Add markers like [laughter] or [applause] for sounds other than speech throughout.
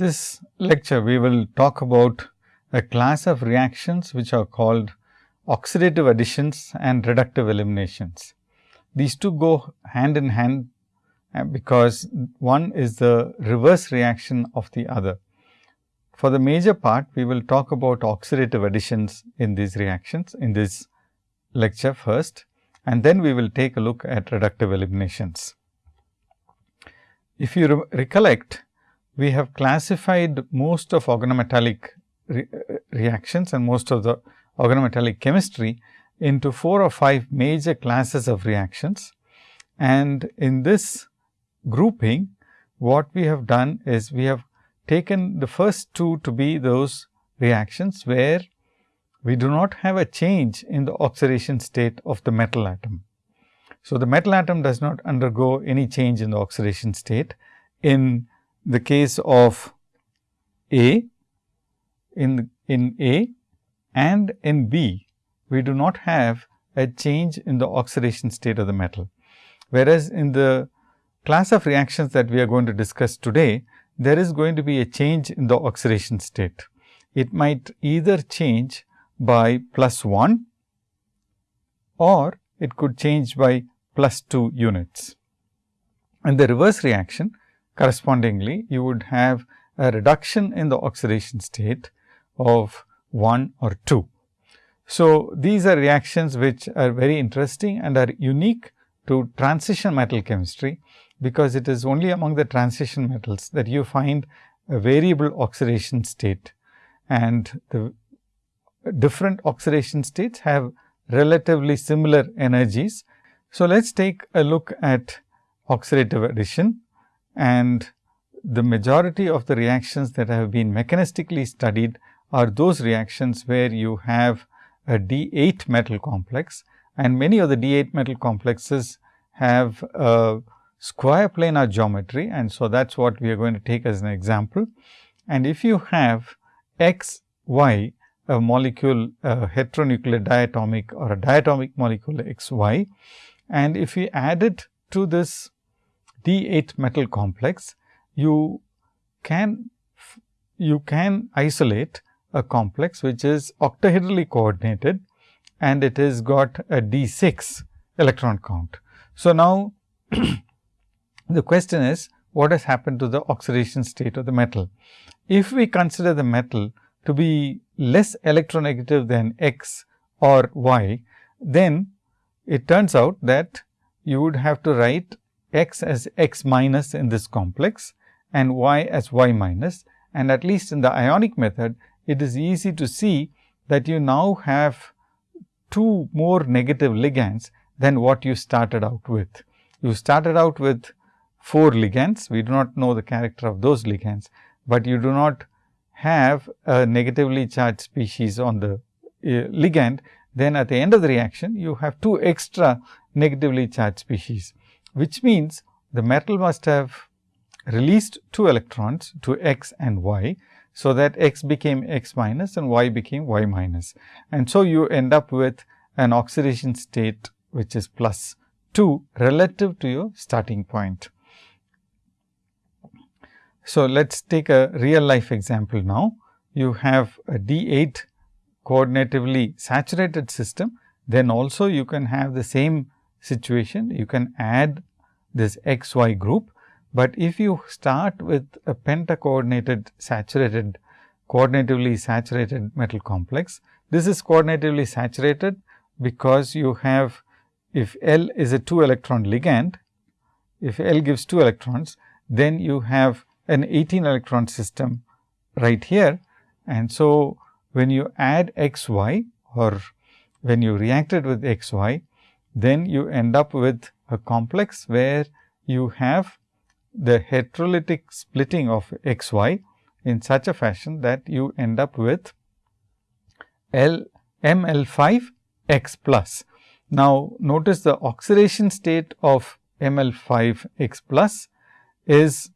This lecture, we will talk about a class of reactions which are called oxidative additions and reductive eliminations. These two go hand in hand uh, because one is the reverse reaction of the other. For the major part, we will talk about oxidative additions in these reactions in this lecture first and then we will take a look at reductive eliminations. If you re recollect, we have classified most of organometallic re reactions and most of the organometallic chemistry into 4 or 5 major classes of reactions. And in this grouping, what we have done is we have taken the first two to be those reactions where we do not have a change in the oxidation state of the metal atom. So, the metal atom does not undergo any change in the oxidation state. In the case of A, in, in A and in B, we do not have a change in the oxidation state of the metal. Whereas, in the class of reactions that we are going to discuss today, there is going to be a change in the oxidation state. It might either change by plus 1 or it could change by plus 2 units. And the reverse reaction correspondingly you would have a reduction in the oxidation state of 1 or 2. So, these are reactions which are very interesting and are unique to transition metal chemistry, because it is only among the transition metals that you find a variable oxidation state and the different oxidation states have relatively similar energies. So, let us take a look at oxidative addition and the majority of the reactions that have been mechanistically studied are those reactions where you have a D8 metal complex and many of the D8 metal complexes have a square planar geometry and so that is what we are going to take as an example. And if you have x, y a molecule a heteronuclear diatomic or a diatomic molecule x y and if we add it to this D8 metal complex, you can you can isolate a complex which is octahedrally coordinated and it has got a D6 electron count. So, now [clears throat] the question is what has happened to the oxidation state of the metal? If we consider the metal to be less electronegative than x or y, then it turns out that you would have to write x as x minus in this complex and y as y minus. and at least in the ionic method it is easy to see that you now have two more negative ligands than what you started out with. You started out with 4 ligands, we do not know the character of those ligands, but you do not have a negatively charged species on the uh, ligand, then at the end of the reaction you have two extra negatively charged species, which means the metal must have released two electrons to x and y. So, that x became x minus and y became y minus. And so, you end up with an oxidation state which is plus 2 relative to your starting point. So, let us take a real life example now. You have a D8 coordinatively saturated system, then also you can have the same situation. You can add this x y group, but if you start with a pentacoordinated saturated coordinatively saturated metal complex, this is coordinatively saturated because you have if L is a 2 electron ligand, if L gives 2 electrons, then you have an 18 electron system right here. And so, when you add x y or when you react it with x y, then you end up with a complex where you have the heterolytic splitting of x y in such a fashion that you end up with L M L 5 x plus. Now, notice the oxidation state of M L 5 x plus is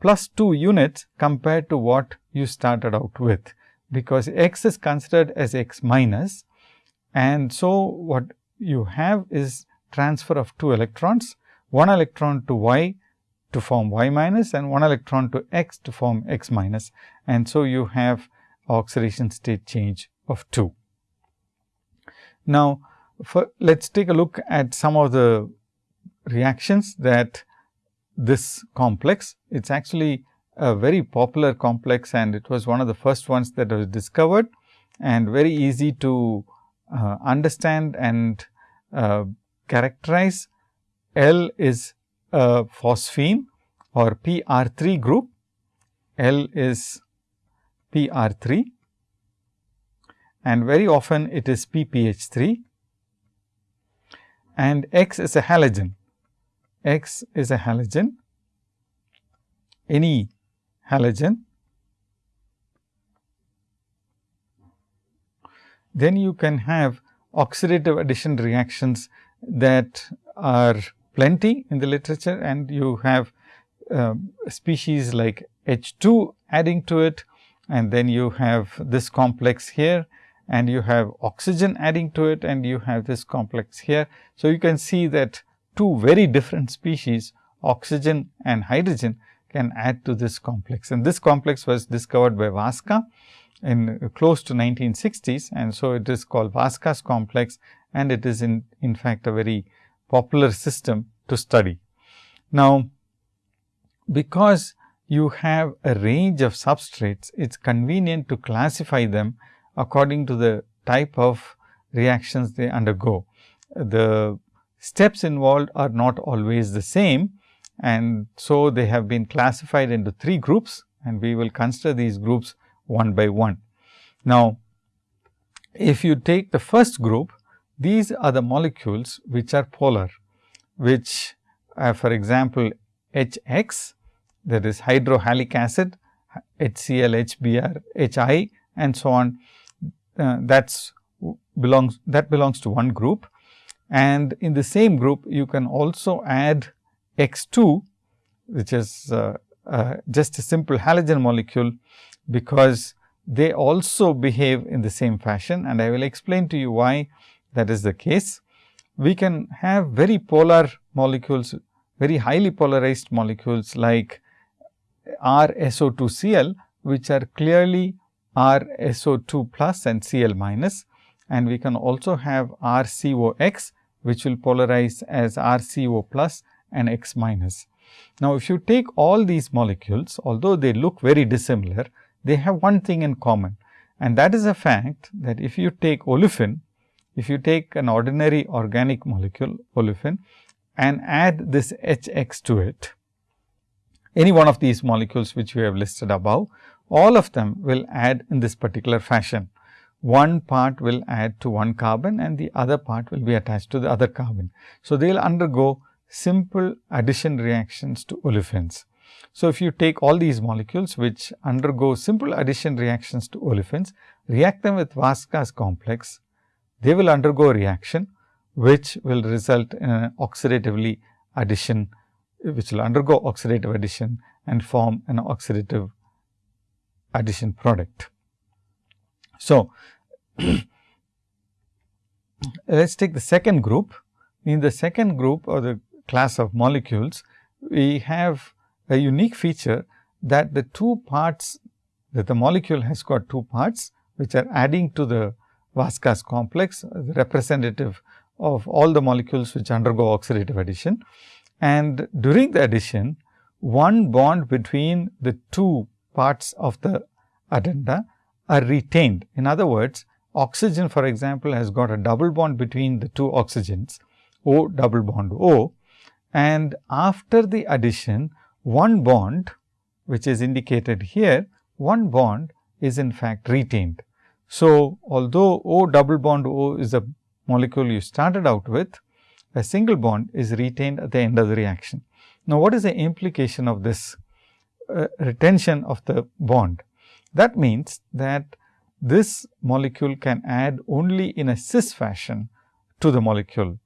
plus 2 units compared to what you started out with, because x is considered as x minus. And so, what you have is transfer of 2 electrons, 1 electron to y, to form y minus and 1 electron to x to form x minus. And so, you have oxidation state change of 2. Now, let us take a look at some of the reactions that this complex. It is actually a very popular complex and it was one of the first ones that was discovered and very easy to uh, understand and uh, characterize. L is a phosphine or PR3 group. L is PR3 and very often it is PPH3 and X is a halogen. X is a halogen, any halogen. Then you can have oxidative addition reactions that are plenty in the literature and you have uh, species like H 2 adding to it and then you have this complex here and you have oxygen adding to it and you have this complex here. So, you can see that two very different species oxygen and hydrogen can add to this complex and this complex was discovered by Vaska in close to 1960s and so it is called Vaska's complex and it is in, in fact a very popular system to study. Now, because you have a range of substrates, it is convenient to classify them according to the type of reactions they undergo. The steps involved are not always the same and so they have been classified into three groups and we will consider these groups one by one. Now, if you take the first group, these are the molecules which are polar, which uh, for example, HX that is hydrohalic acid, HCl, HBr, HI and so on uh, that's belongs that belongs to one group and in the same group you can also add X 2 which is uh, uh, just a simple halogen molecule because they also behave in the same fashion and I will explain to you why that is the case. We can have very polar molecules, very highly polarized molecules like RSO2Cl, which are clearly RSO2 plus and Cl minus and we can also have RCOX which will polarize as RCO plus and X minus. Now, if you take all these molecules although they look very dissimilar, they have one thing in common and that is the fact that if you take olefin, if you take an ordinary organic molecule olefin and add this HX to it, any one of these molecules which we have listed above all of them will add in this particular fashion. One part will add to one carbon and the other part will be attached to the other carbon. So, they will undergo simple addition reactions to olefins. So, if you take all these molecules which undergo simple addition reactions to olefins, react them with Vaska's complex, they will undergo a reaction which will result in an oxidatively addition, which will undergo oxidative addition and form an oxidative addition product. So, [clears throat] let us take the second group. In the second group or the class of molecules, we have a unique feature that the two parts that the molecule has got two parts which are adding to the Vaska's complex, representative of all the molecules which undergo oxidative addition. And during the addition, one bond between the two parts of the addenda are retained. In other words, oxygen for example, has got a double bond between the two oxygens O double bond O and after the addition one bond which is indicated here one bond is in fact retained. So, although O double bond O is a molecule you started out with a single bond is retained at the end of the reaction. Now, what is the implication of this uh, retention of the bond? That means that this molecule can add only in a cis fashion to the molecule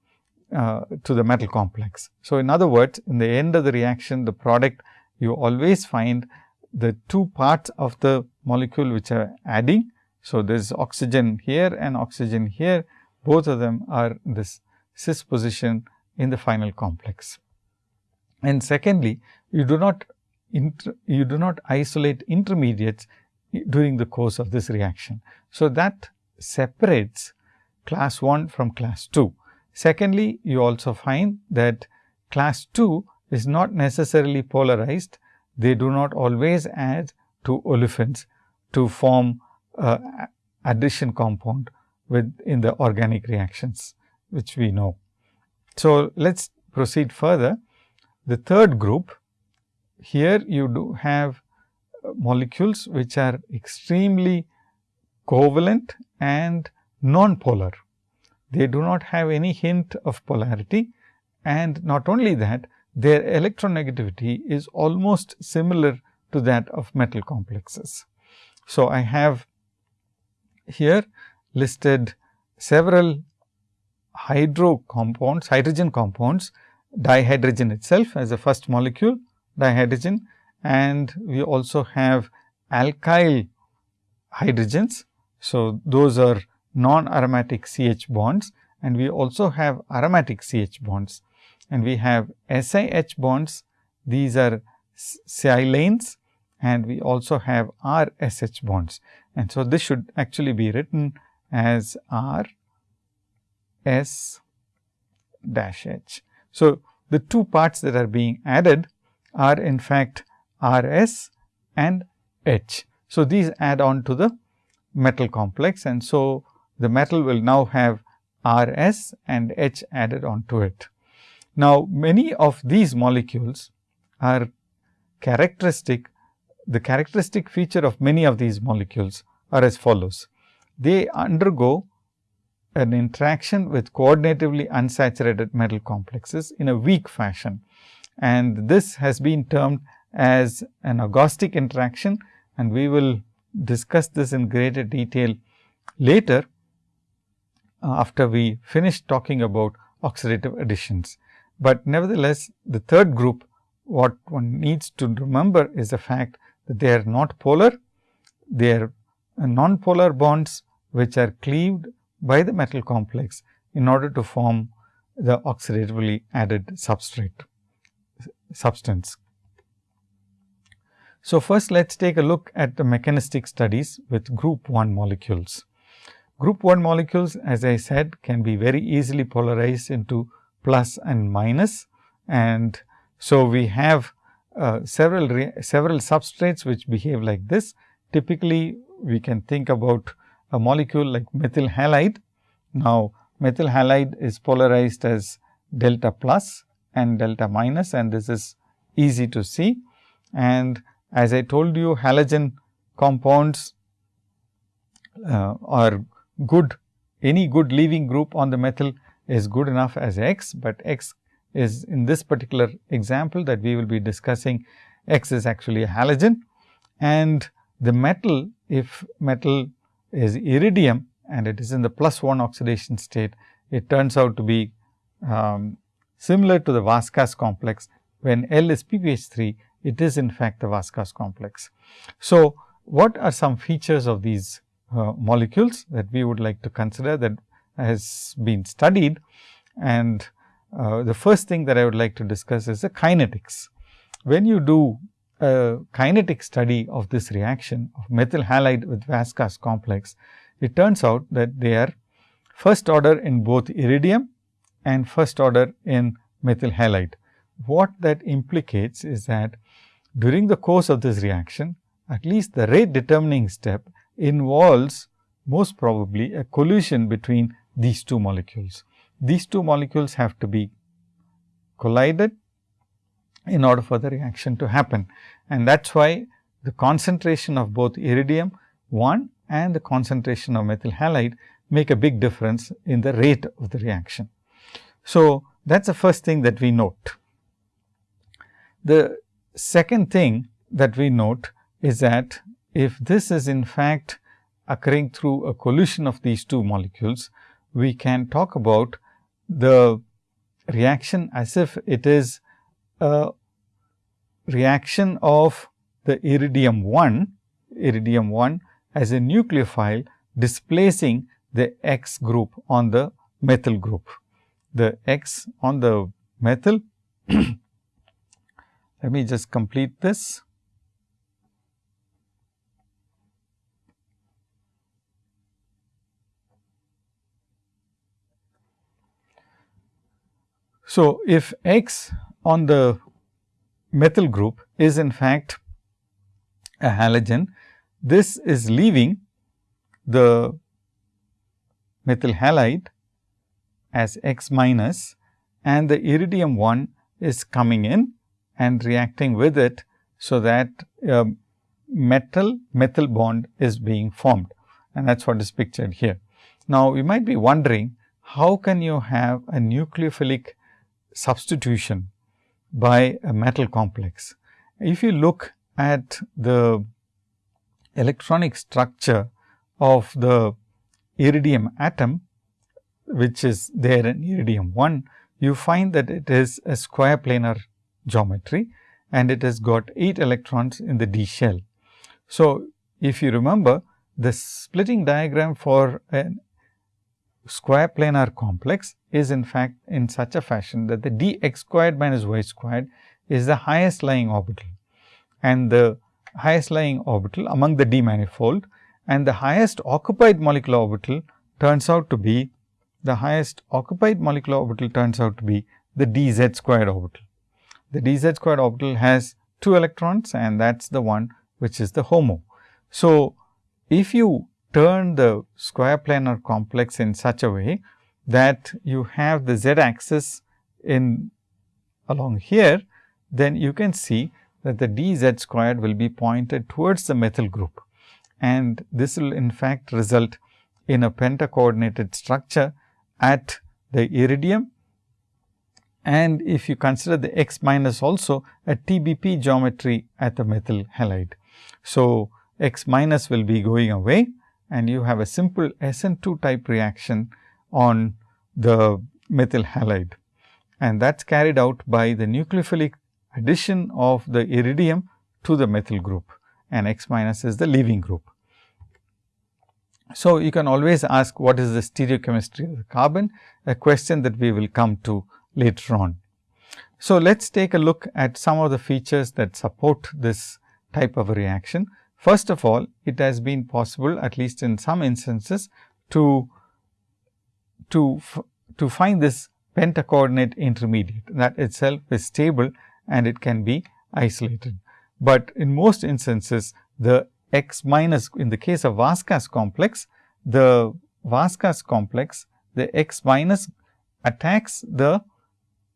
uh, to the metal complex. So, in other words, in the end of the reaction the product you always find the two parts of the molecule which are adding. So, there is oxygen here and oxygen here both of them are this cis position in the final complex. And secondly, you do not you do not isolate intermediates during the course of this reaction. So, that separates class 1 from class 2. Secondly, you also find that class 2 is not necessarily polarized. They do not always add to olefins to form uh, addition compound with in the organic reactions, which we know. So, let us proceed further. The third group, here you do have molecules which are extremely covalent and non-polar. They do not have any hint of polarity and not only that their electronegativity is almost similar to that of metal complexes. So, I have here listed several hydro compounds, hydrogen compounds, dihydrogen itself as a first molecule, dihydrogen and we also have alkyl hydrogens. So, those are non aromatic CH bonds and we also have aromatic CH bonds and we have SiH bonds. These are silanes and we also have RSH bonds. And so, this should actually be written as R S dash H. So, the two parts that are being added are in fact R S and H. So, these add on to the metal complex and so the metal will now have R S and H added on to it. Now, many of these molecules are characteristic, the characteristic feature of many of these molecules are as follows. They undergo an interaction with coordinatively unsaturated metal complexes in a weak fashion and this has been termed as an agostic interaction and we will discuss this in greater detail later Uh, after we finish talking about oxidative additions. But nevertheless, the third group what one needs to remember is the fact that they are not polar, they are uh, non-polar bonds which are cleaved by the metal complex in order to form the oxidatively added substrate substance. So, first let us take a look at the mechanistic studies with group 1 molecules. Group 1 molecules as I said can be very easily polarized into plus and minus and so we have uh, several several substrates which behave like this. Typically, we can think about a molecule like methyl halide. Now, methyl halide is polarized as delta plus and delta minus and this is easy to see and as I told you halogen compounds uh, are good, any good leaving group on the methyl is good enough as X, but X is in this particular example that we will be discussing X is actually a halogen and the metal if metal is iridium and it is in the plus 1 oxidation state, it turns out to be um, similar to the Vaska's complex when L is PPH 3 it is in fact the Vaska's complex. So, what are some features of these uh, molecules that we would like to consider that has been studied and uh, the first thing that I would like to discuss is the kinetics. When you do a kinetic study of this reaction of methyl halide with Vaska's complex, it turns out that they are first order in both iridium and first order in methyl halide. What that implicates is that during the course of this reaction, at least the rate determining step involves most probably a collision between these two molecules. These two molecules have to be collided in order for the reaction to happen. And that is why the concentration of both iridium 1 and the concentration of methyl halide make a big difference in the rate of the reaction. So, that is the first thing that we note. The Second thing that we note is that if this is in fact occurring through a collision of these two molecules, we can talk about the reaction as if it is a reaction of the iridium 1, iridium 1 as a nucleophile displacing the X group on the methyl group. The X on the methyl [clears throat] let me just complete this. So, if X on the methyl group is in fact a halogen, this is leaving the methyl halide as X minus and the iridium 1 is coming in and reacting with it. So, that uh, metal methyl bond is being formed and that is what is pictured here. Now, you might be wondering how can you have a nucleophilic substitution by a metal complex. If you look at the electronic structure of the iridium atom, which is there in iridium 1, you find that it is a square planar geometry and it has got 8 electrons in the d shell. So, if you remember the splitting diagram for a square planar complex is in fact in such a fashion that the d x squared minus y squared is the highest lying orbital and the highest lying orbital among the d manifold and the highest occupied molecular orbital turns out to be the highest occupied molecular orbital turns out to be the d z squared orbital. The d z squared orbital has 2 electrons and that is the one which is the HOMO. So, if you turn the square planar complex in such a way that you have the z axis in along here, then you can see that the d z squared will be pointed towards the methyl group. And this will in fact result in a pentacoordinated structure at the iridium. And if you consider the x minus also a TBP geometry at the methyl halide. So, x minus will be going away and you have a simple SN2 type reaction on the methyl halide and that is carried out by the nucleophilic addition of the iridium to the methyl group and X minus is the leaving group. So, you can always ask what is the stereochemistry of the carbon, a question that we will come to later on. So, let us take a look at some of the features that support this type of a reaction. First of all, it has been possible at least in some instances to, to, to find this pentacoordinate intermediate that itself is stable and it can be isolated. But in most instances the x minus in the case of Vaska's complex, the Vaska's complex the x minus attacks the,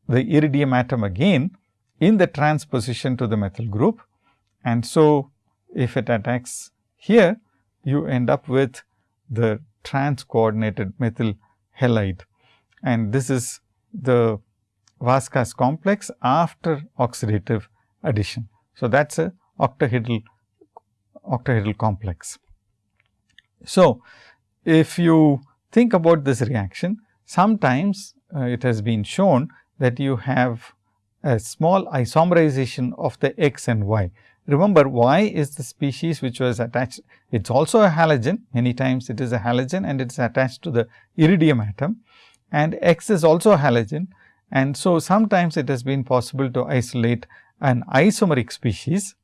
the iridium atom again in the transposition to the methyl group. And so, if it attacks here, you end up with the trans coordinated methyl halide and this is the Vaska's complex after oxidative addition. So, that is a octahedral octahedral complex. So, if you think about this reaction, sometimes uh, it has been shown that you have a small isomerization of the x and y. Remember y is the species which was attached, it is also a halogen, many times it is a halogen and it is attached to the iridium atom and x is also a halogen. And so, sometimes it has been possible to isolate an isomeric species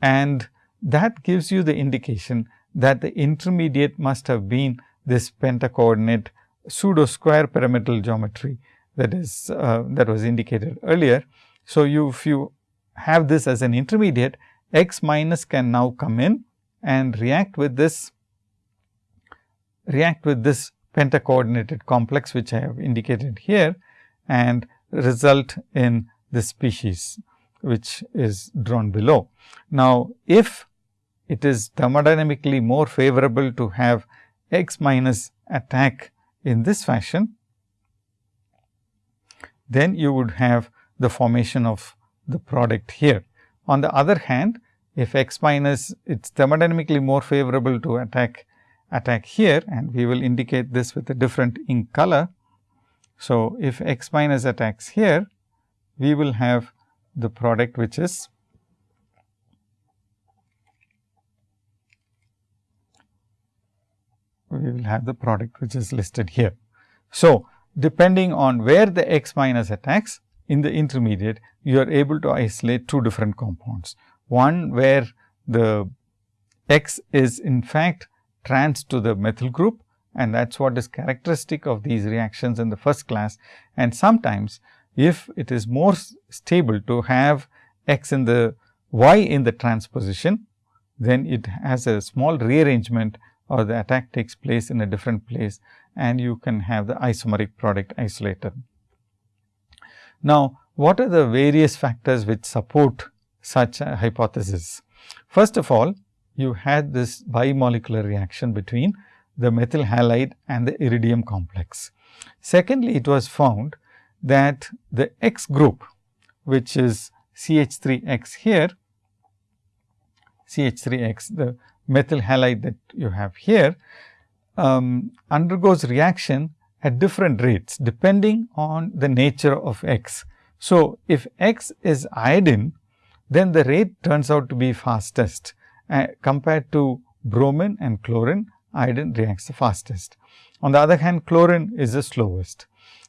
and that gives you the indication that the intermediate must have been this pentacoordinate pseudo square pyramidal geometry that is uh, that was indicated earlier. So, you if you have this as an intermediate x minus can now come in and react with this react with this pentacoordinated complex which I have indicated here and result in this species which is drawn below. Now, if it is thermodynamically more favorable to have x minus attack in this fashion, then you would have the formation of the product here. On the other hand, if x minus it is thermodynamically more favorable to attack attack here and we will indicate this with a different ink color. So, if x minus attacks here, we will have the product which is we will have the product which is listed here. So, depending on where the x minus attacks, in the intermediate, you are able to isolate two different compounds. One where the X is in fact trans to the methyl group and that is what is characteristic of these reactions in the first class. And sometimes if it is more stable to have X in the Y in the transposition, then it has a small rearrangement or the attack takes place in a different place and you can have the isomeric product isolated. Now, what are the various factors which support such a hypothesis? First of all, you had this bimolecular reaction between the methyl halide and the iridium complex. Secondly, it was found that the X group, which is CH3X here, CH3X, the methyl halide that you have here, um, undergoes reaction at different rates depending on the nature of X. So, if X is iodine, then the rate turns out to be fastest uh, compared to bromine and chlorine, iodine reacts the fastest. On the other hand, chlorine is the slowest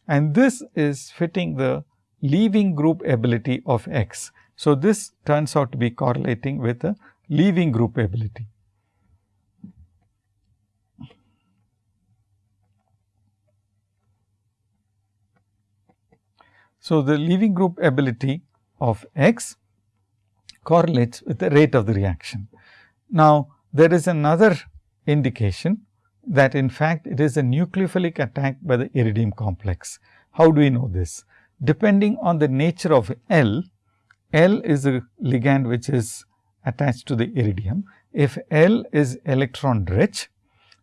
and this is fitting the leaving group ability of X. So, this turns out to be correlating with the leaving group ability. So, the leaving group ability of X correlates with the rate of the reaction. Now, there is another indication that in fact, it is a nucleophilic attack by the iridium complex. How do we know this? Depending on the nature of L, L is a ligand which is attached to the iridium. If L is electron rich,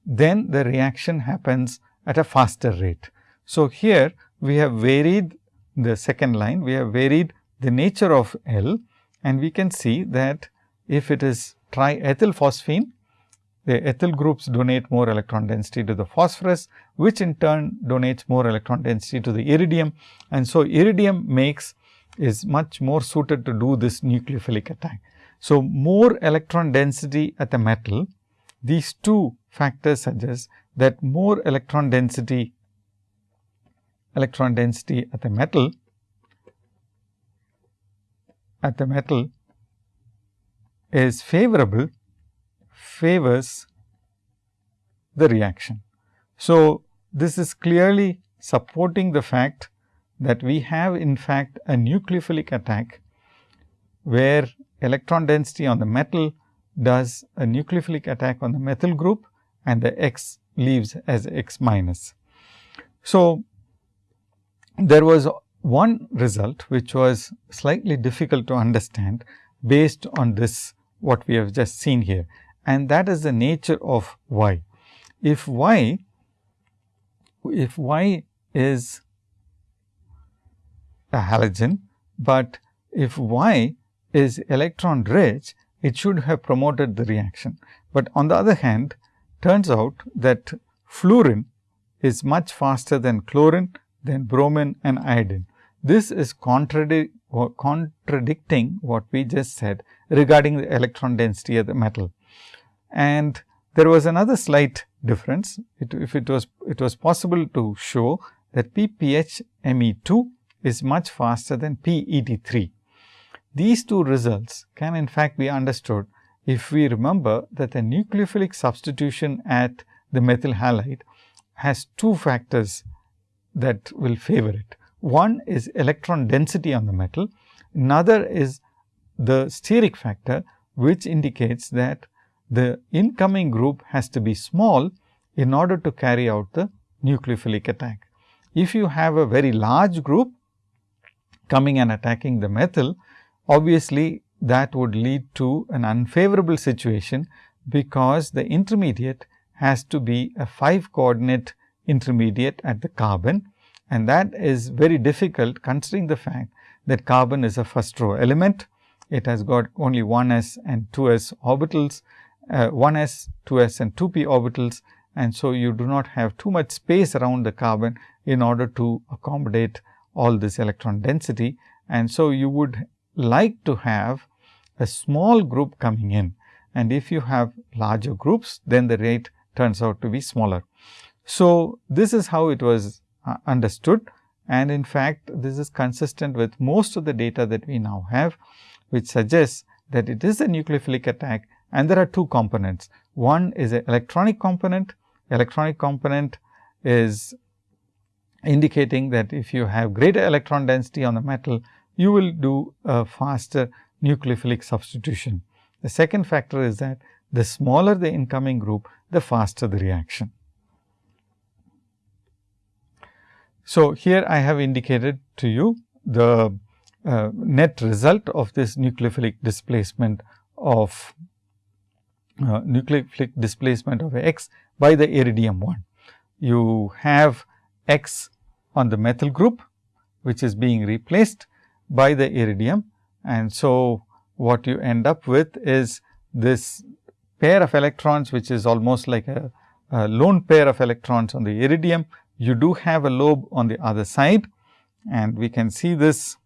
then the reaction happens at a faster rate. So, here we have varied the second line, we have varied the nature of L and we can see that if it is triethyl phosphine, the ethyl groups donate more electron density to the phosphorus, which in turn donates more electron density to the iridium. And so, iridium makes is much more suited to do this nucleophilic attack. So, more electron density at the metal, these two factors suggest that more electron density electron density at the metal at the metal is favorable favors the reaction. So, this is clearly supporting the fact that we have in fact a nucleophilic attack, where electron density on the metal does a nucleophilic attack on the methyl group and the X leaves as X minus. So, there was one result which was slightly difficult to understand based on this what we have just seen here and that is the nature of y. If y if y is a halogen, but if y is electron rich it should have promoted the reaction. But on the other hand turns out that fluorine is much faster than chlorine than bromine and iodine. This is contradicting what we just said regarding the electron density of the metal. And there was another slight difference. It, if it was, it was possible to show that PPH Me2 is much faster than PET3. These two results can in fact be understood if we remember that the nucleophilic substitution at the methyl halide has two factors that will favor it. One is electron density on the metal, another is the steric factor, which indicates that the incoming group has to be small in order to carry out the nucleophilic attack. If you have a very large group coming and attacking the methyl, obviously that would lead to an unfavorable situation, because the intermediate has to be a 5 coordinate intermediate at the carbon and that is very difficult considering the fact that carbon is a first row element. It has got only 1 s and 2 s orbitals, uh, 1 s, 2 s and 2 p orbitals and so you do not have too much space around the carbon in order to accommodate all this electron density. And so, you would like to have a small group coming in and if you have larger groups then the rate turns out to be smaller. So, this is how it was uh, understood and in fact, this is consistent with most of the data that we now have, which suggests that it is a nucleophilic attack and there are two components. One is an electronic component, electronic component is indicating that if you have greater electron density on the metal, you will do a faster nucleophilic substitution. The second factor is that the smaller the incoming group, the faster the reaction. So, here I have indicated to you the uh, net result of this nucleophilic displacement of uh, nucleophilic displacement of X by the iridium 1. You have X on the methyl group, which is being replaced by the iridium. And so, what you end up with is this pair of electrons, which is almost like a, a lone pair of electrons on the iridium. You do have a lobe on the other side and we can see this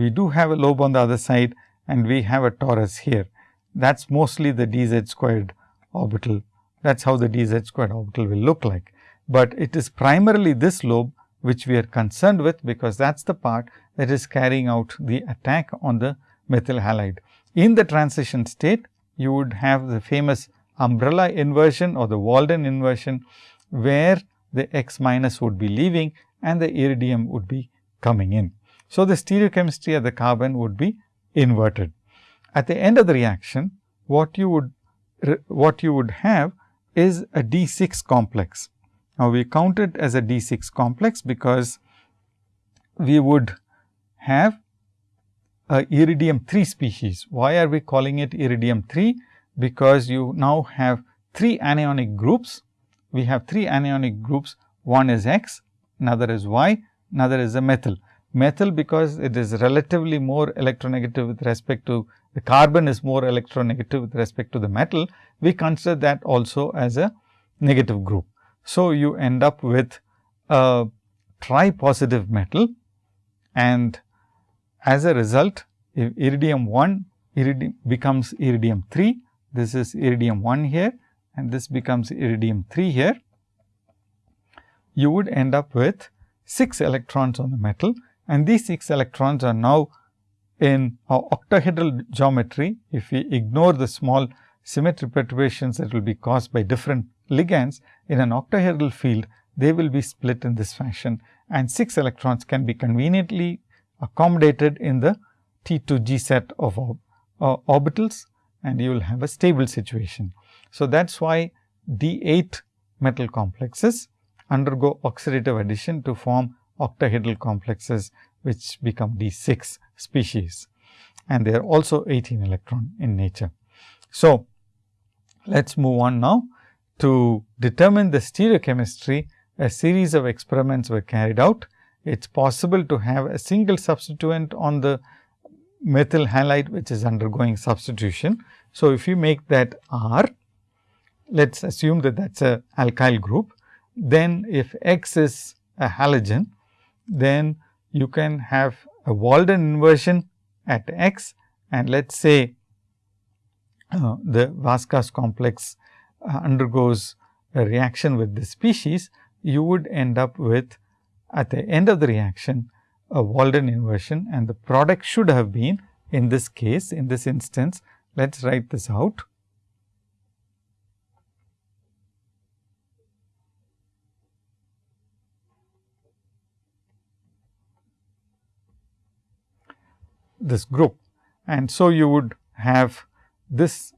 we do have a lobe on the other side and we have a torus here. That is mostly the dz squared orbital. That is how the dz squared orbital will look like. But it is primarily this lobe which we are concerned with, because that is the part that is carrying out the attack on the methyl halide. In the transition state, you would have the famous umbrella inversion or the Walden inversion, where the X minus would be leaving and the iridium would be coming in. So, the stereochemistry of the carbon would be inverted. At the end of the reaction, what you would what you would have is a D6 complex. Now, we count it as a D6 complex because we would have a iridium 3 species. Why are we calling it iridium 3? Because you now have 3 anionic groups. We have 3 anionic groups, one is X, another is Y, another is a methyl methyl because it is relatively more electronegative with respect to the carbon is more electronegative with respect to the metal, we consider that also as a negative group. So, you end up with a tri-positive metal and as a result if iridium 1 iridium becomes iridium 3, this is iridium 1 here and this becomes iridium 3 here. You would end up with 6 electrons on the metal and these 6 electrons are now in octahedral geometry. If we ignore the small symmetry perturbations that will be caused by different ligands in an octahedral field, they will be split in this fashion and 6 electrons can be conveniently accommodated in the T 2 G set of uh, orbitals and you will have a stable situation. So, that is why D 8 metal complexes undergo oxidative addition to form octahedral complexes which become D 6 species and they are also 18 electron in nature. So, let us move on now to determine the stereochemistry a series of experiments were carried out. It is possible to have a single substituent on the methyl halide which is undergoing substitution. So, if you make that R, let us assume that that is a alkyl group, then if X is a halogen, then you can have a Walden inversion at x and let us say uh, the Vaska's complex uh, undergoes a reaction with the species, you would end up with at the end of the reaction a Walden inversion and the product should have been in this case in this instance let us write this out this group. And so, you would have this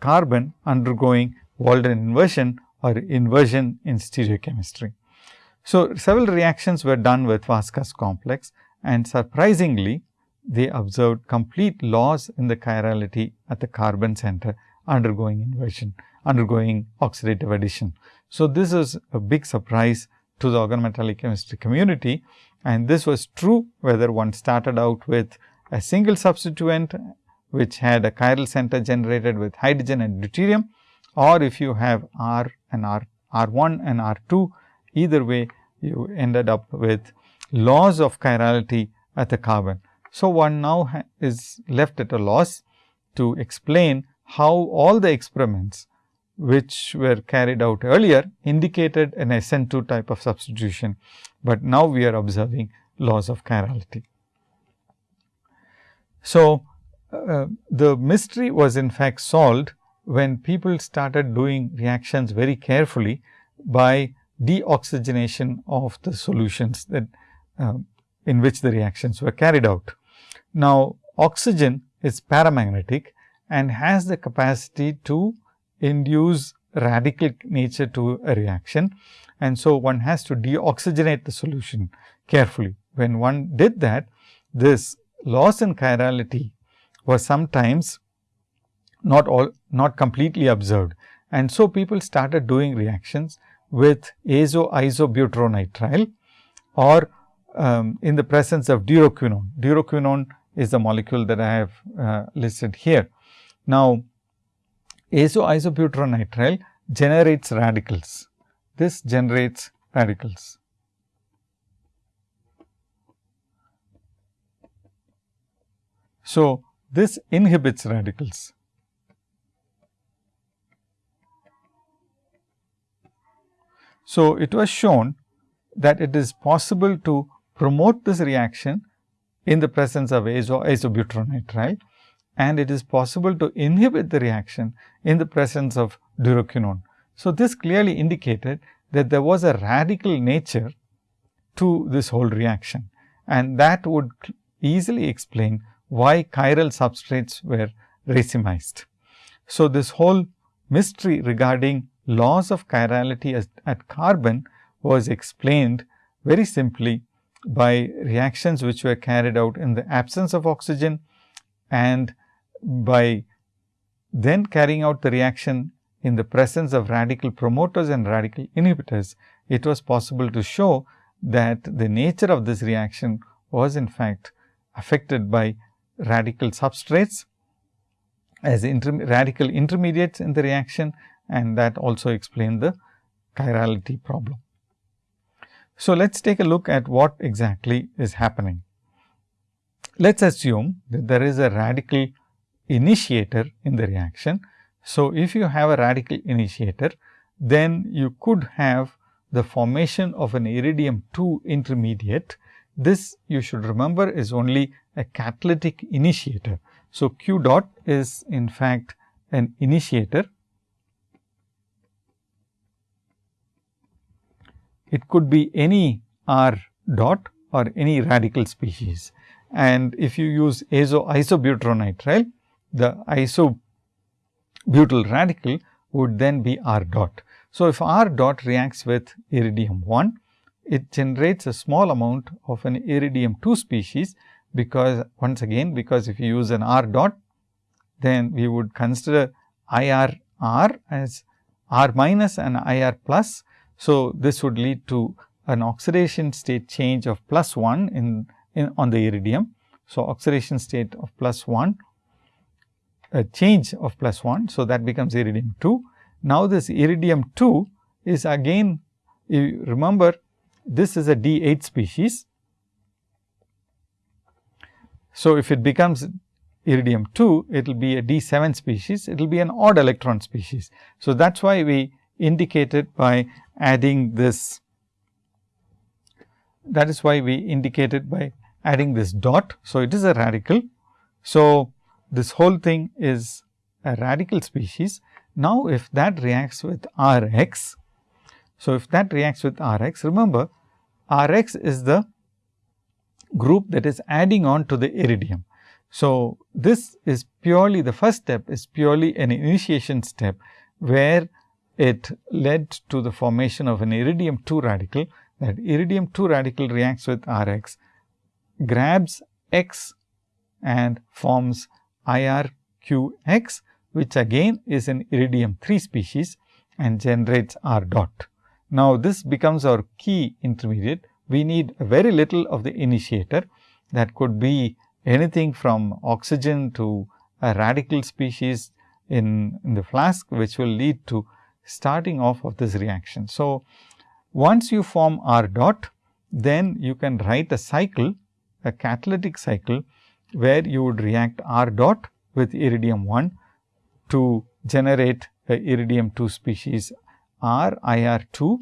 carbon undergoing Walden inversion or inversion in stereochemistry. So, several reactions were done with Vaska's complex and surprisingly they observed complete loss in the chirality at the carbon center undergoing inversion, undergoing oxidative addition. So, this is a big surprise to the organometallic chemistry community and this was true whether one started out with a single substituent which had a chiral center generated with hydrogen and deuterium or if you have R and R, R1 and R2 either way you ended up with loss of chirality at the carbon. So, one now is left at a loss to explain how all the experiments which were carried out earlier indicated an SN2 type of substitution, but now we are observing laws of chirality. So, uh, the mystery was in fact solved when people started doing reactions very carefully by deoxygenation of the solutions that uh, in which the reactions were carried out. Now, oxygen is paramagnetic and has the capacity to induce radical nature to a reaction. And so, one has to deoxygenate the solution carefully. When one did that, this loss in chirality was sometimes not all not completely observed. And so, people started doing reactions with azo isobutyronitrile or um, in the presence of duroquinone. Duroquinone is the molecule that I have uh, listed here. Now, azo isobutyronitrile generates radicals. This generates radicals. So, this inhibits radicals. So, it was shown that it is possible to promote this reaction in the presence of azo isobutyronitrile and it is possible to inhibit the reaction in the presence of duroquinone. So, this clearly indicated that there was a radical nature to this whole reaction and that would easily explain why chiral substrates were racemized. So, this whole mystery regarding loss of chirality as, at carbon was explained very simply by reactions which were carried out in the absence of oxygen and by then carrying out the reaction in the presence of radical promoters and radical inhibitors, it was possible to show that the nature of this reaction was in fact affected by radical substrates as inter radical intermediates in the reaction and that also explained the chirality problem. So, let us take a look at what exactly is happening. Let us assume that there is a radical initiator in the reaction. So, if you have a radical initiator, then you could have the formation of an iridium 2 intermediate. This you should remember is only a catalytic initiator. So, Q dot is in fact an initiator. It could be any R dot or any radical species. And if you use azo isobutyronitrile, the isobutyl radical would then be R dot. So, if R dot reacts with iridium 1, it generates a small amount of an iridium 2 species, because once again because if you use an R dot, then we would consider IR R as R minus and IR plus. So, this would lead to an oxidation state change of plus 1 in, in on the iridium. So, oxidation state of plus 1 a change of plus 1. So, that becomes iridium 2. Now, this iridium 2 is again you remember this is a D 8 species. So, if it becomes iridium 2, it will be a D 7 species, it will be an odd electron species. So, that is why we indicated by adding this that is why we indicated by adding this dot. So, it is a radical. So, this whole thing is a radical species. Now, if that reacts with R x, so if that reacts with R x, remember R x is the group that is adding on to the iridium. So, this is purely the first step is purely an initiation step, where it led to the formation of an iridium 2 radical that iridium 2 radical reacts with R x, grabs x and forms IRQX, which again is an iridium 3 species and generates R dot. Now, this becomes our key intermediate. We need very little of the initiator that could be anything from oxygen to a radical species in, in the flask, which will lead to starting off of this reaction. So, once you form R dot, then you can write a cycle, a catalytic cycle where you would react R dot with iridium 1 to generate a iridium 2 species R IR 2,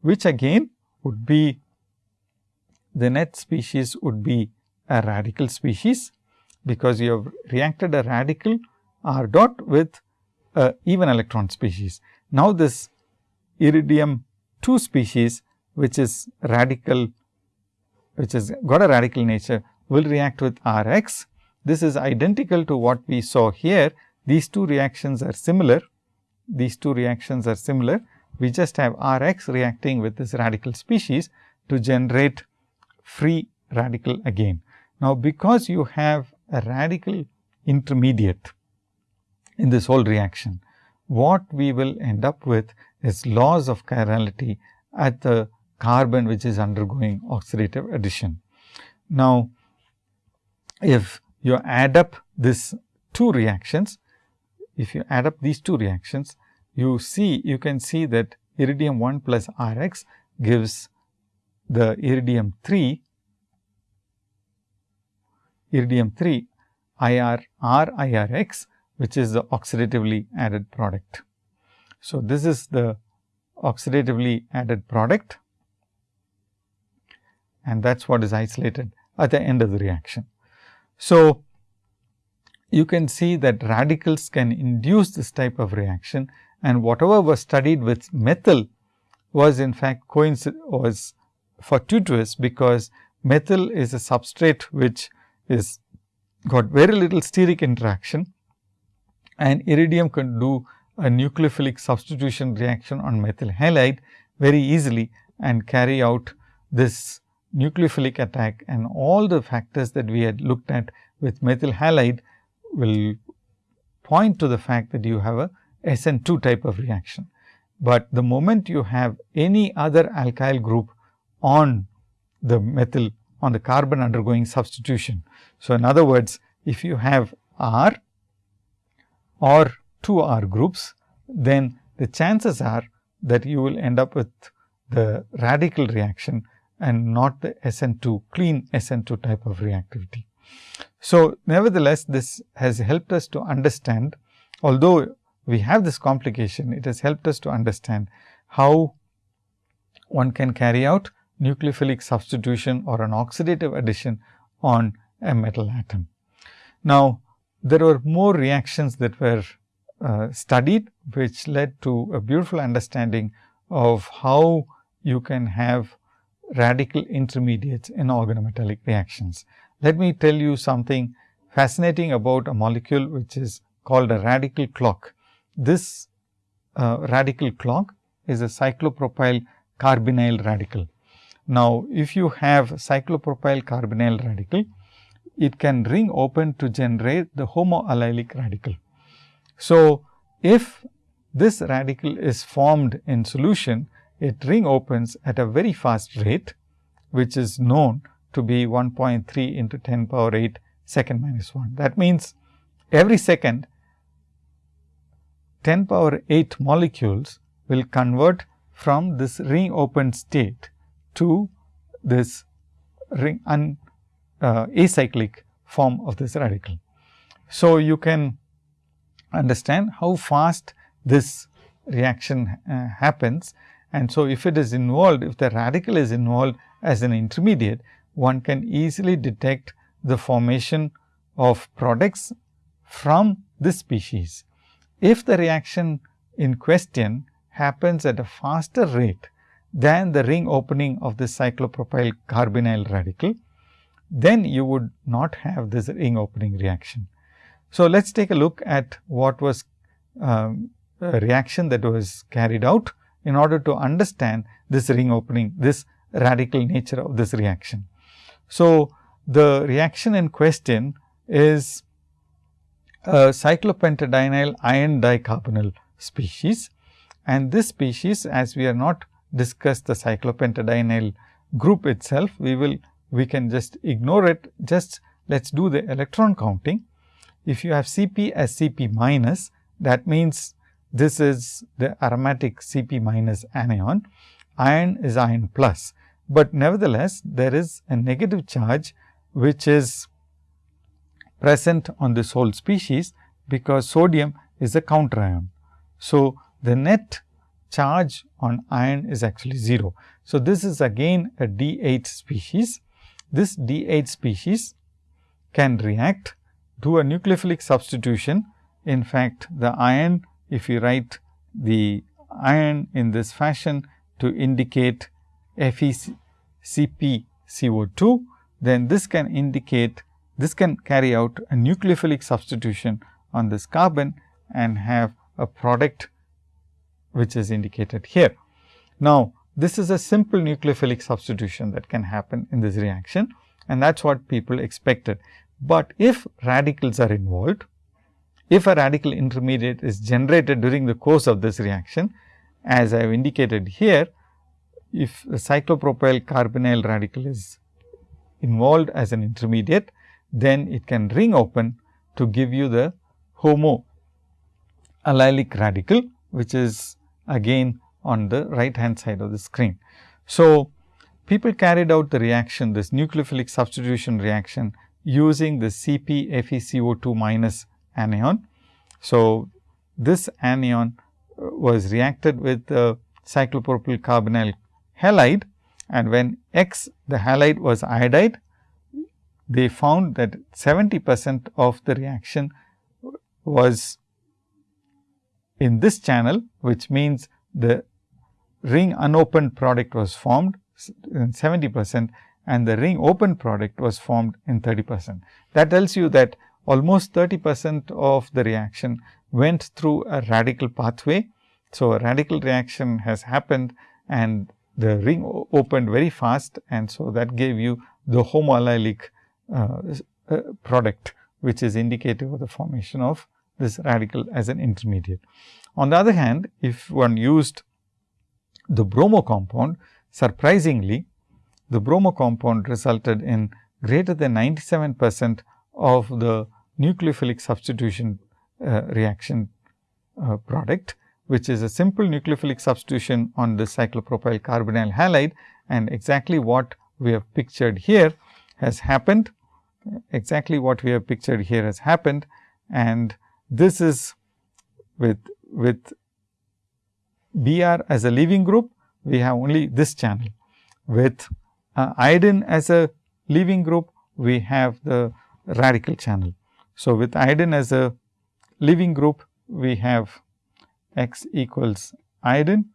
which again would be the net species would be a radical species, because you have reacted a radical R dot with a even electron species. Now, this iridium 2 species which is radical which has got a radical nature will react with R x. This is identical to what we saw here. These two reactions are similar. These two reactions are similar. We just have R x reacting with this radical species to generate free radical again. Now, because you have a radical intermediate in this whole reaction, what we will end up with is loss of chirality at the carbon which is undergoing oxidative addition. Now, if you add up this two reactions, if you add up these two reactions, you see you can see that iridium 1 plus R x gives the iridium 3 iridium 3 IR R IR x which is the oxidatively added product. So, this is the oxidatively added product and that is what is isolated at the end of the reaction. So, you can see that radicals can induce this type of reaction and whatever was studied with methyl was in fact was fortuitous because methyl is a substrate which is got very little steric interaction and iridium can do a nucleophilic substitution reaction on methyl halide very easily and carry out this nucleophilic attack and all the factors that we had looked at with methyl halide will point to the fact that you have a SN2 type of reaction. But the moment you have any other alkyl group on the methyl on the carbon undergoing substitution. So, in other words, if you have R or 2 R groups, then the chances are that you will end up with the radical reaction and not the SN2 clean SN2 type of reactivity. So, nevertheless, this has helped us to understand although we have this complication, it has helped us to understand how one can carry out nucleophilic substitution or an oxidative addition on a metal atom. Now, there were more reactions that were uh, studied, which led to a beautiful understanding of how you can have radical intermediates in organometallic reactions. Let me tell you something fascinating about a molecule which is called a radical clock. This uh, radical clock is a cyclopropyl carbinyl radical. Now, if you have cyclopropyl carbinyl radical, it can ring open to generate the homoallylic radical. So, if this radical is formed in solution, it ring opens at a very fast rate, which is known to be 1.3 into 10 power 8 second minus 1. That means, every second 10 power 8 molecules will convert from this ring open state to this ring un, uh, acyclic form of this radical. So, you can understand how fast this reaction uh, happens and so, if it is involved, if the radical is involved as an intermediate, one can easily detect the formation of products from this species. If the reaction in question happens at a faster rate than the ring opening of the cyclopropyl carbinyl radical, then you would not have this ring opening reaction. So, let us take a look at what was um, a reaction that was carried out in order to understand this ring opening, this radical nature of this reaction. So, the reaction in question is a cyclopentadienyl iron dicarbonyl species and this species as we are not discussed the cyclopentadienyl group itself, we will we can just ignore it just let us do the electron counting. If you have Cp as Cp minus that means this is the aromatic Cp minus anion, iron is iron plus, but nevertheless there is a negative charge which is present on this whole species because sodium is a counter ion. So, the net charge on iron is actually 0. So, this is again a D8 species. This D8 species can react to a nucleophilic substitution. In fact, the iron if you write the iron in this fashion to indicate FeCpCO2, then this can indicate this can carry out a nucleophilic substitution on this carbon and have a product which is indicated here. Now, this is a simple nucleophilic substitution that can happen in this reaction and that is what people expected. But if radicals are involved, if a radical intermediate is generated during the course of this reaction, as I have indicated here, if a cyclopropyl carbinyl radical is involved as an intermediate, then it can ring open to give you the homo allylic radical, which is again on the right hand side of the screen. So, people carried out the reaction this nucleophilic substitution reaction using the Cp FeCO2 minus anion. So, this anion uh, was reacted with the cyclopropyl carbinyl halide and when X the halide was iodide, they found that 70 percent of the reaction was in this channel, which means the ring unopened product was formed in 70 percent and the ring open product was formed in 30 percent. That tells you that almost 30 percent of the reaction went through a radical pathway. So, a radical reaction has happened and the ring opened very fast and so that gave you the homoallylic uh, uh, product which is indicative of the formation of this radical as an intermediate. On the other hand, if one used the bromo compound, surprisingly the bromo compound resulted in greater than 97 percent of the nucleophilic substitution uh, reaction uh, product, which is a simple nucleophilic substitution on the cyclopropyl carbinyl halide and exactly what we have pictured here has happened. Exactly what we have pictured here has happened and this is with with Br as a leaving group, we have only this channel. With uh, iodine as a leaving group, we have the radical channel. So, with iodine as a leaving group, we have x equals iodine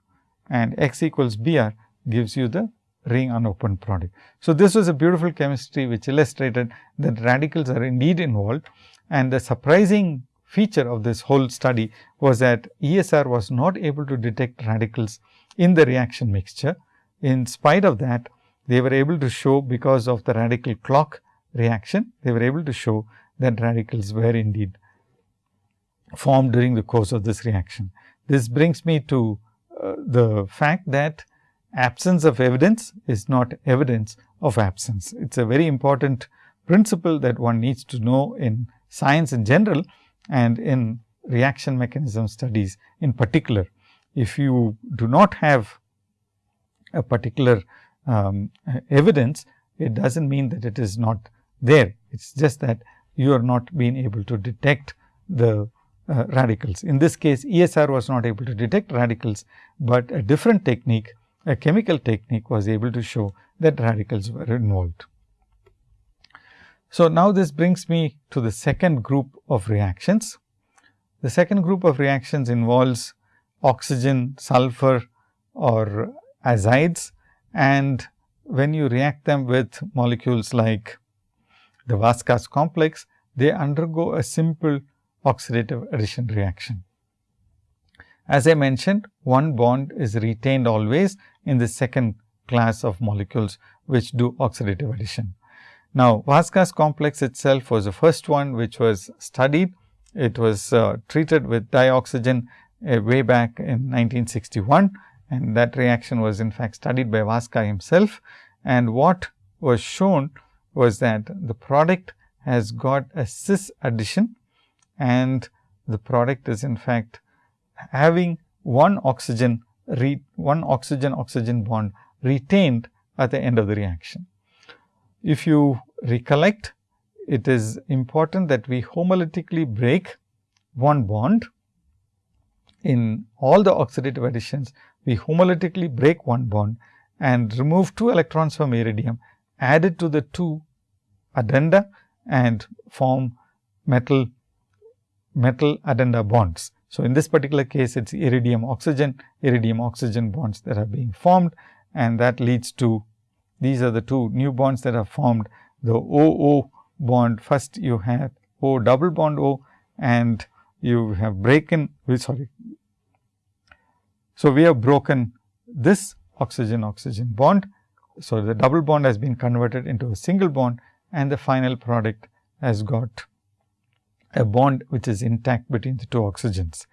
and x equals Br gives you the ring unopened product. So, this was a beautiful chemistry which illustrated that radicals are indeed involved and the surprising feature of this whole study was that ESR was not able to detect radicals in the reaction mixture. In spite of that, they were able to show because of the radical clock reaction, they were able to show that radicals were indeed formed during the course of this reaction. This brings me to uh, the fact that absence of evidence is not evidence of absence. It is a very important principle that one needs to know in science in general and in reaction mechanism studies in particular. If you do not have a particular um, evidence, it does not mean that it is not there. It is just that you are not being able to detect the uh, radicals. In this case, ESR was not able to detect radicals, but a different technique, a chemical technique was able to show that radicals were involved. So, now this brings me to the second group of reactions. The second group of reactions involves oxygen, sulfur or azides and when you react them with molecules like the Vaska's complex, they undergo a simple oxidative addition reaction. As I mentioned, one bond is retained always in the second class of molecules which do oxidative addition. Now, Vaska's complex itself was the first one which was studied. It was uh, treated with dioxygen uh, way back in 1961 and that reaction was in fact studied by Vaska himself. And what was shown was that the product has got a cis addition and the product is in fact having one oxygen re, one oxygen oxygen bond retained at the end of the reaction. If you recollect, it is important that we homolytically break one bond in all the oxidative additions, we homolytically break one bond and remove two electrons from iridium, add it to the two addenda and form metal metal addenda bonds. So, in this particular case it is iridium oxygen, iridium oxygen bonds that are being formed and that leads to these are the two new bonds that are formed the OO bond first you have O double bond O and you have broken sorry. So, we have broken this oxygen oxygen bond. So, the double bond has been converted into a single bond and the final product has got a bond which is intact between the two oxygens.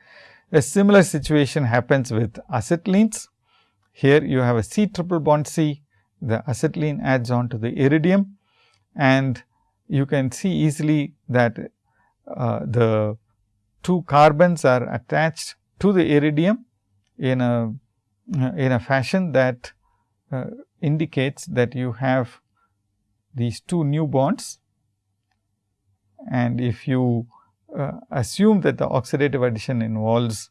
A similar situation happens with acetylenes. Here you have a C triple bond C, the acetylene adds on to the iridium and you can see easily that uh, the two carbons are attached to the iridium in a in a fashion that uh, indicates that you have these two new bonds. And if you uh, assume that the oxidative addition involves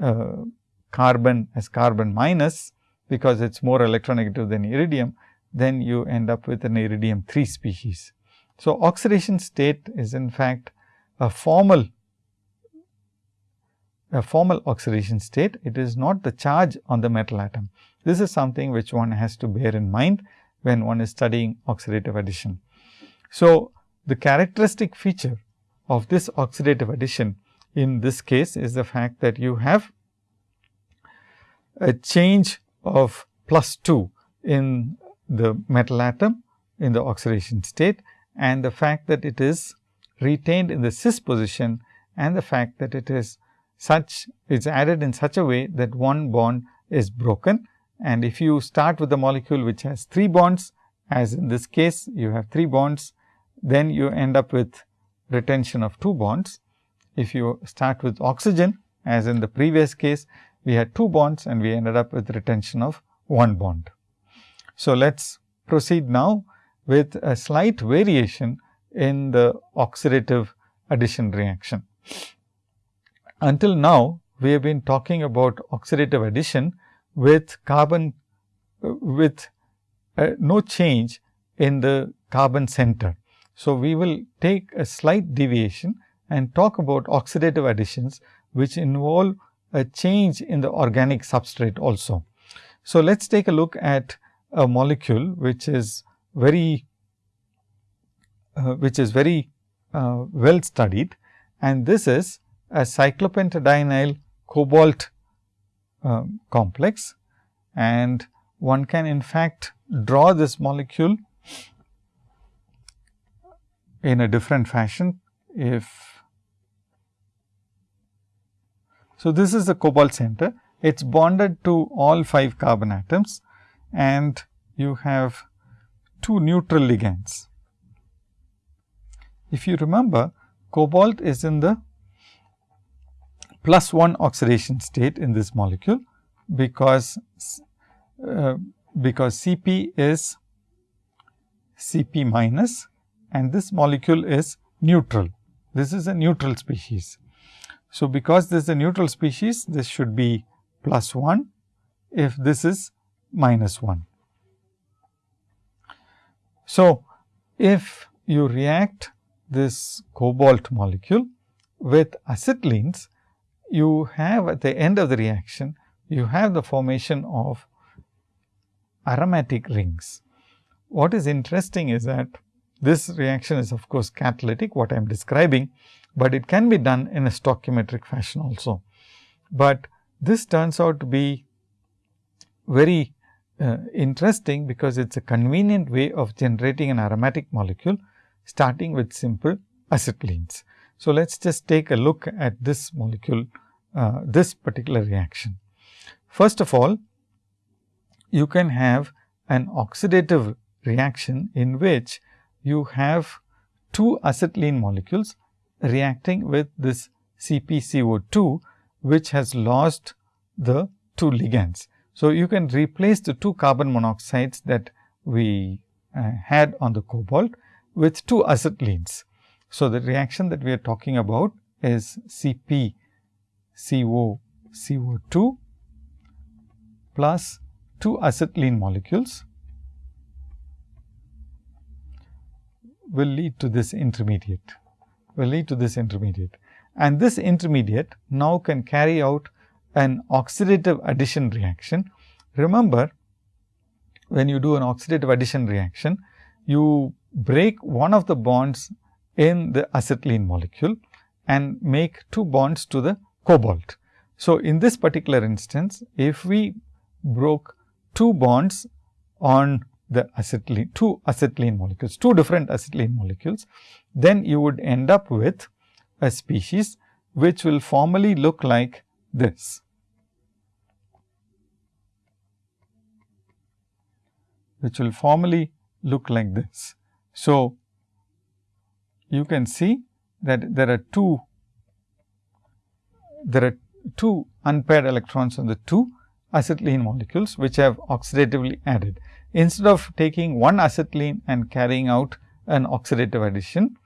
uh, carbon as carbon minus because it is more electronegative than iridium, then you end up with an iridium 3 species. So, oxidation state is in fact a formal a formal oxidation state. It is not the charge on the metal atom. This is something which one has to bear in mind when one is studying oxidative addition. So, the characteristic feature of this oxidative addition in this case is the fact that you have a change of plus 2 in the metal atom in the oxidation state and the fact that it is retained in the cis position and the fact that it is such it's added in such a way that one bond is broken. And if you start with the molecule which has 3 bonds as in this case you have 3 bonds, then you end up with retention of 2 bonds. If you start with oxygen as in the previous case, we had 2 bonds and we ended up with retention of 1 bond. So, let us proceed now with a slight variation in the oxidative addition reaction. Until now, we have been talking about oxidative addition with carbon with uh, no change in the carbon center. So, we will take a slight deviation and talk about oxidative additions, which involve a change in the organic substrate also. So, let us take a look at a molecule which is very uh, which is very uh, well studied and this is a cyclopentadienyl cobalt uh, complex and one can in fact draw this molecule in a different fashion if so this is the cobalt center it's bonded to all 5 carbon atoms and you have two neutral ligands if you remember cobalt is in the plus 1 oxidation state in this molecule because uh, because Cp is Cp minus and this molecule is neutral. This is a neutral species. So, because this is a neutral species, this should be plus 1 if this is minus 1. So, if you react this cobalt molecule with acetylenes, you have at the end of the reaction, you have the formation of aromatic rings. What is interesting is that this reaction is of course catalytic what I am describing, but it can be done in a stoichiometric fashion also. But this turns out to be very uh, interesting because it is a convenient way of generating an aromatic molecule starting with simple acetylenes. So, let us just take a look at this molecule, uh, this particular reaction. First of all, you can have an oxidative reaction in which you have two acetylene molecules reacting with this CpCO2, which has lost the two ligands. So, you can replace the two carbon monoxides that we uh, had on the cobalt with two acetylenes. So, the reaction that we are talking about is CpCO CO2 plus 2 acetylene molecules will lead to this intermediate, will lead to this intermediate. And this intermediate now can carry out an oxidative addition reaction. Remember, when you do an oxidative addition reaction, you break one of the bonds in the acetylene molecule and make two bonds to the cobalt. So, in this particular instance, if we broke two bonds on the acetylene, two acetylene molecules, two different acetylene molecules, then you would end up with a species which will formally look like this. which will formally look like this. So, you can see that there are two there are two unpaired electrons on the two acetylene molecules which have oxidatively added. Instead of taking one acetylene and carrying out an oxidative addition,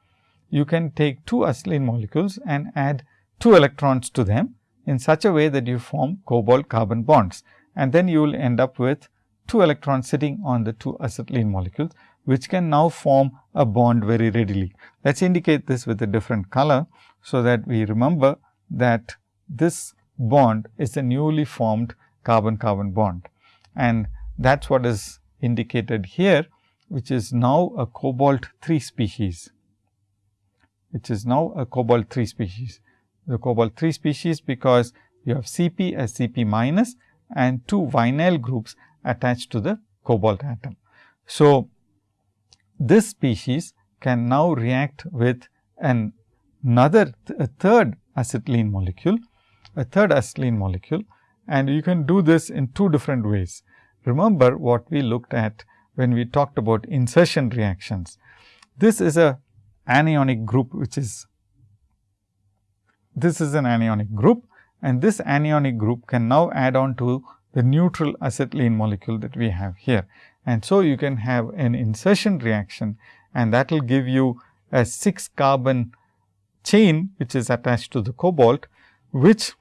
you can take two acetylene molecules and add two electrons to them in such a way that you form cobalt carbon bonds and then you will end up with two electrons sitting on the two acetylene molecules which can now form a bond very readily. Let us indicate this with a different color, so that we remember that this bond is a newly formed carbon carbon bond and that is what is indicated here which is now a cobalt 3 species which is now a cobalt 3 species. The cobalt 3 species because you have Cp as Cp minus and two vinyl groups attached to the cobalt atom. So, this species can now react with an another a third acetylene molecule, a third acetylene molecule and you can do this in two different ways. Remember what we looked at when we talked about insertion reactions. This is a anionic group which is this is an anionic group and this anionic group can now add on to the neutral acetylene molecule that we have here. And so, you can have an insertion reaction and that will give you a 6 carbon chain which is attached to the cobalt, which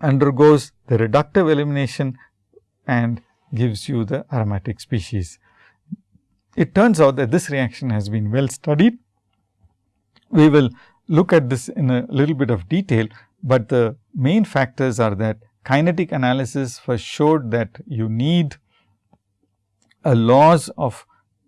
undergoes the reductive elimination and gives you the aromatic species. It turns out that this reaction has been well studied. We will look at this in a little bit of detail, but the main factors are that kinetic analysis first showed that you need a loss of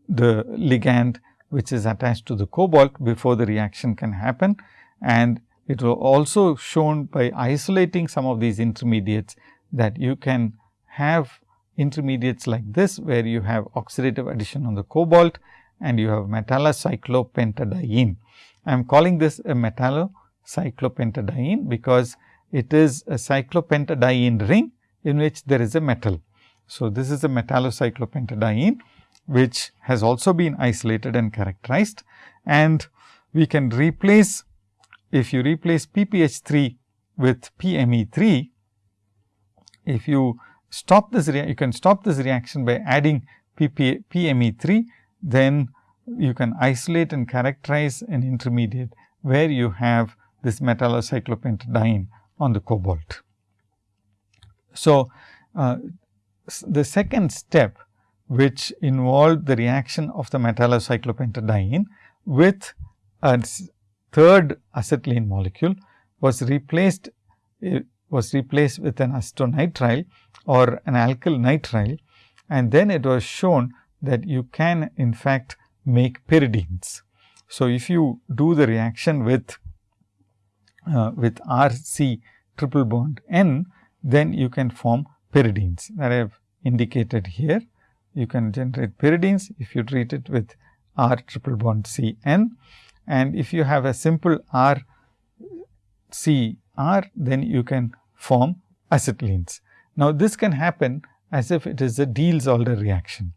the ligand which is attached to the cobalt before the reaction can happen. And it was also shown by isolating some of these intermediates that you can have intermediates like this, where you have oxidative addition on the cobalt and you have metallocyclopentadiene. I am calling this a metallocyclopentadiene, because it is a cyclopentadiene ring in which there is a metal. So, this is a metallocyclopentadiene which has also been isolated and characterized and we can replace if you replace PPH 3 with PME 3 if you stop this you can stop this reaction by adding PP, PME 3 then you can isolate and characterize an intermediate where you have this metallocyclopentadiene on the cobalt. So, uh, the second step which involved the reaction of the metallocyclopentadiene with a third acetylene molecule was replaced was replaced with an acetonitrile or an alkyl nitrile and then it was shown that you can in fact make pyridines. So, if you do the reaction with uh, with R C triple bond N, then you can form pyridines that I have indicated here. You can generate pyridines if you treat it with R triple bond C N and if you have a simple R C R, then you can form acetylenes. Now, this can happen as if it is a Diels-Alder reaction.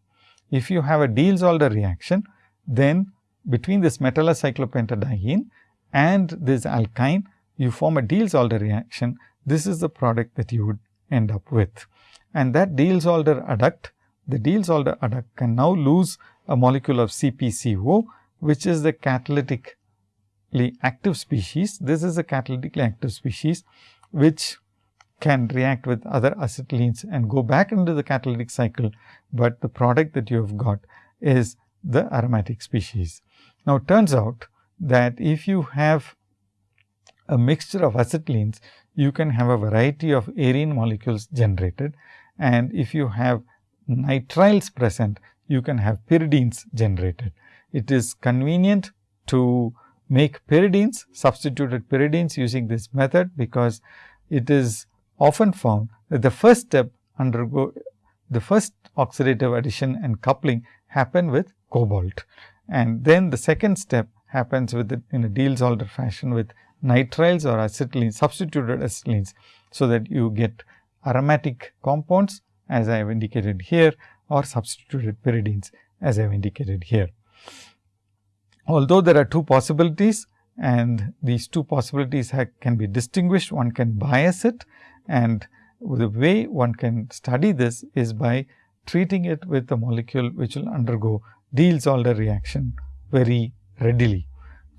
If you have a Diels-Alder reaction, then between this metallocyclopentadiene and this alkyne, you form a Diels-Alder reaction. This is the product that you would end up with. And that Diels-Alder adduct, the Diels-Alder adduct can now lose a molecule of CpCO, which is the catalytically active species. This is a catalytically active species, which can react with other acetylenes and go back into the catalytic cycle, but the product that you have got is the aromatic species. Now, it turns out that if you have a mixture of acetylenes, you can have a variety of arene molecules generated and if you have nitriles present, you can have pyridines generated. It is convenient to make pyridines, substituted pyridines using this method, because it is often found that the first step undergo the first oxidative addition and coupling happen with cobalt. And then the second step happens with it in a Diels-Alder fashion with nitriles or acetylene substituted acetylenes. So, that you get aromatic compounds as I have indicated here or substituted pyridines as I have indicated here. Although there are two possibilities and these two possibilities can be distinguished, one can bias it and the way one can study this is by treating it with a molecule which will undergo Diels-Alder reaction very readily.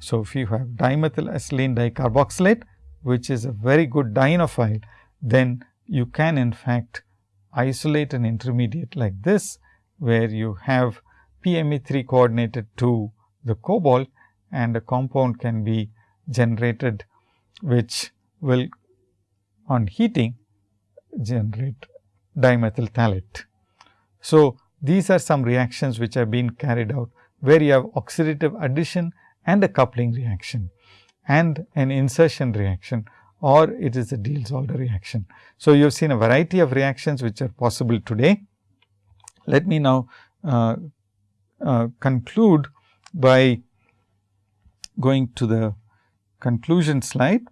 So, if you have dimethyl acetylene dicarboxylate, which is a very good dienophile, then you can in fact isolate an intermediate like this, where you have PME3 coordinated to the cobalt and a compound can be generated, which will on heating generate dimethyl phthalate. So, these are some reactions which have been carried out, where you have oxidative addition and a coupling reaction and an insertion reaction or it is a Diels-Alder reaction. So, you have seen a variety of reactions which are possible today. Let me now uh, uh, conclude by going to the conclusion slide.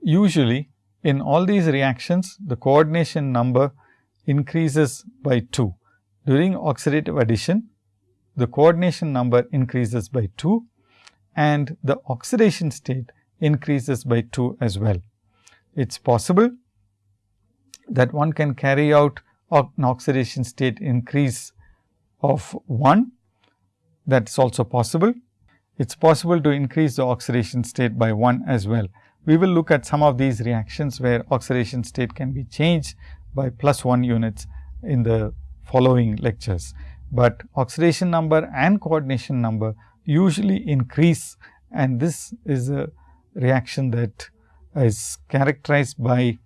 Usually, in all these reactions, the coordination number increases by 2. During oxidative addition, the coordination number increases by 2 and the oxidation state increases by 2 as well. It is possible that one can carry out an oxidation state increase of 1 that is also possible. It is possible to increase the oxidation state by 1 as well. We will look at some of these reactions where oxidation state can be changed by plus 1 units in the following lectures. But oxidation number and coordination number usually increase and this is a reaction that is characterized by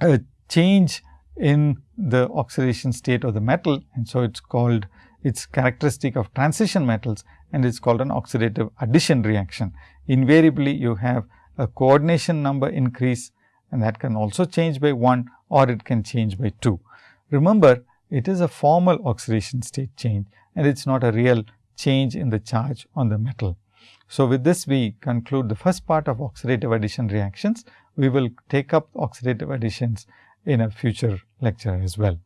a change in the oxidation state of the metal and so it is called its characteristic of transition metals and it is called an oxidative addition reaction. Invariably you have a coordination number increase and that can also change by 1 or it can change by 2. Remember it is a formal oxidation state change and it is not a real change in the charge on the metal. So, with this we conclude the first part of oxidative addition reactions. We will take up oxidative additions in a future lecture as well.